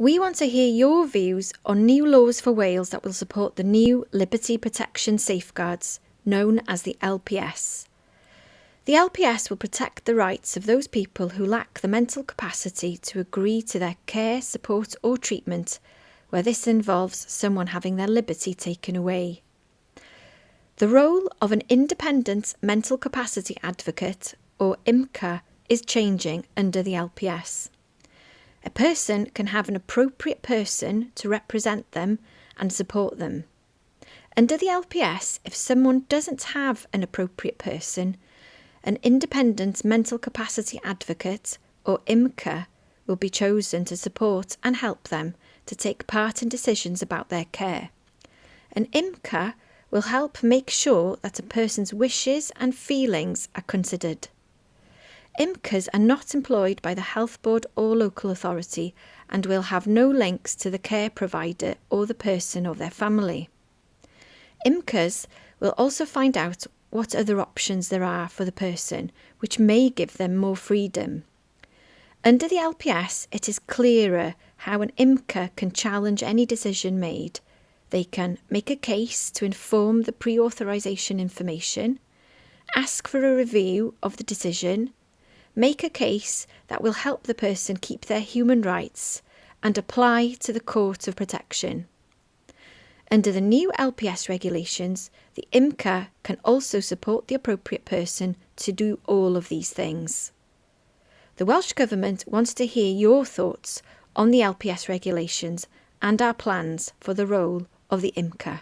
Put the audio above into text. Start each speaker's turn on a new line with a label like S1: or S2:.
S1: We want to hear your views on new laws for Wales that will support the new Liberty Protection Safeguards, known as the LPS. The LPS will protect the rights of those people who lack the mental capacity to agree to their care, support, or treatment where this involves someone having their liberty taken away. The role of an independent mental capacity advocate, or IMCA, is changing under the LPS. A person can have an appropriate person to represent them and support them. Under the LPS, if someone doesn't have an appropriate person, an independent mental capacity advocate, or IMCA, will be chosen to support and help them to take part in decisions about their care. An IMCA will help make sure that a person's wishes and feelings are considered. IMCAs are not employed by the Health Board or local authority and will have no links to the care provider or the person or their family. IMCAs will also find out what other options there are for the person, which may give them more freedom. Under the LPS, it is clearer how an IMCA can challenge any decision made. They can make a case to inform the pre authorisation information, ask for a review of the decision, make a case that will help the person keep their human rights, and apply to the Court of Protection. Under the new LPS regulations, the IMCA can also support the appropriate person to do all of these things. The Welsh Government wants to hear your thoughts on the LPS regulations and our plans for the role of the IMCA.